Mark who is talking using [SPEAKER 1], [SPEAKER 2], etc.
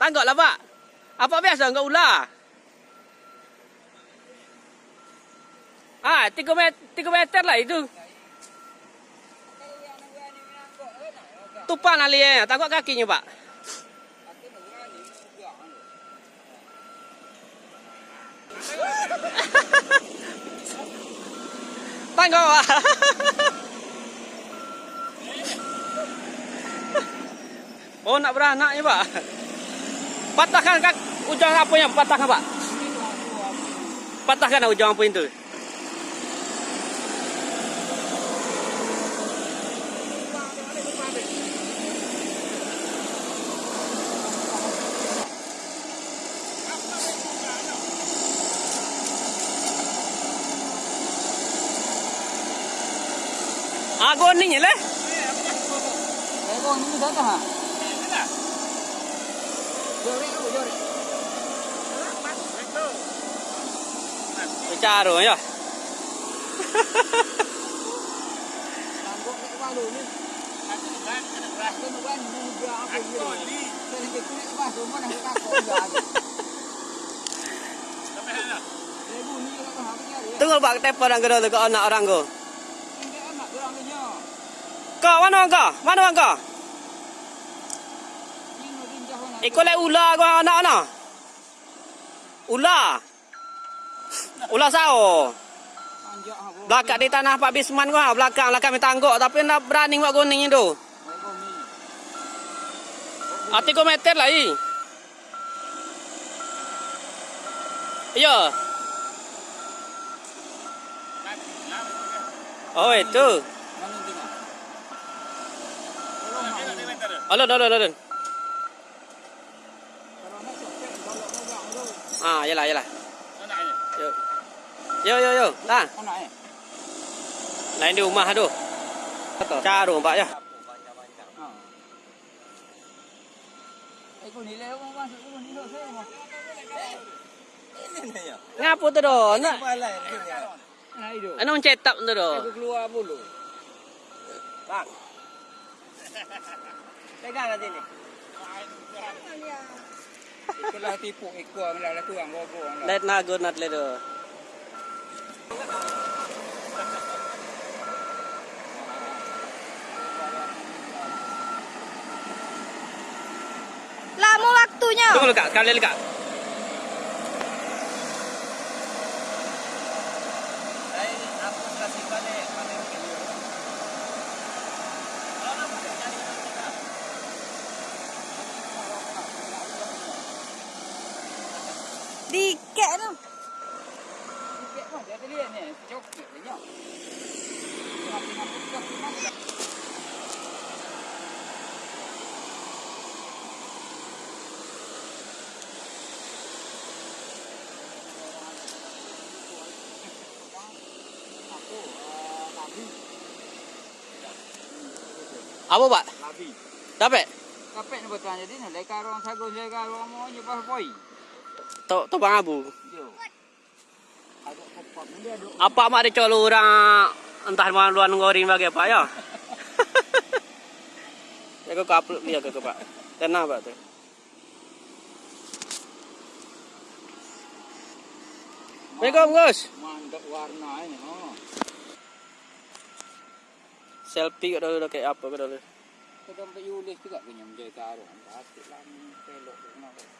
[SPEAKER 1] Tangkap lah pak. Apa biasa enggak ular? Ah, 3 meter, 3 meter lah itu. Tupan ali eh. Tangkap kakinya pak. Tangkap pak. Oh nak beranak ni pak. Patahkan kak ujung apa yang patahkan pak? Patahkan ujung apa itu? Agon ni lah.
[SPEAKER 2] Ego ni dah dah. Tu, jori.
[SPEAKER 1] Bicara ya.
[SPEAKER 2] Apa ni. Saya nak kulit ni.
[SPEAKER 1] Tunggu pak tepa orang gerak tu ke anak orang ko. Kau mana kau? Mana kau?
[SPEAKER 2] Ini rinjah mana.
[SPEAKER 1] Ikut lek ular kau anak anak. Ular. Ular sao? Belakang di tanah Pak Bisman kau, belakang belakang minta angguk tapi nak berani buat kuning itu. Ati ko meter lah i. Iya. Oh itu.
[SPEAKER 2] Mana nak.
[SPEAKER 1] Alon alon alon.
[SPEAKER 2] Kalau nak copet kalau orang tu.
[SPEAKER 1] Ah, yalah yalah. Yo. Yo yo yo.
[SPEAKER 2] Eh.
[SPEAKER 1] Lain di rumah tu. Ya.
[SPEAKER 2] Ha. Ego ni leh mah.
[SPEAKER 1] Ngapu tu do? Nak
[SPEAKER 2] Nah
[SPEAKER 1] anu cetak tu do.
[SPEAKER 2] Keluar bulu.
[SPEAKER 3] Bang. Pegang nanti ni.
[SPEAKER 2] Itulah tipu ekor malah lah kurang gogo.
[SPEAKER 1] Let na go nat le do.
[SPEAKER 4] Lama waktunya.
[SPEAKER 1] Tunggu dekat, sekali dekat.
[SPEAKER 3] Saya apa kasih pada pada
[SPEAKER 4] Dikek tu.
[SPEAKER 2] Sikit pun dia tadi ni. Coklat dia.
[SPEAKER 1] Apa pak?
[SPEAKER 2] Nabi.
[SPEAKER 1] Dapat?
[SPEAKER 2] Kapek ni betul jadi ni. Leka orang sagus, leka orang mau nyepas poi.
[SPEAKER 1] Tu tu bang abu. Apa mak dia colo orang entah mana luar ngorin bagi apa ya? Ya kau upload dia ke pak? Tenang pak tu. Assalamualaikum Gus.
[SPEAKER 2] Mandap warna ini. Oh.
[SPEAKER 1] Selfie kat dulu kayak apa kat dulu.
[SPEAKER 2] Kita sampai yulis juga punya menjadi karung. Pasti lah ni pelok.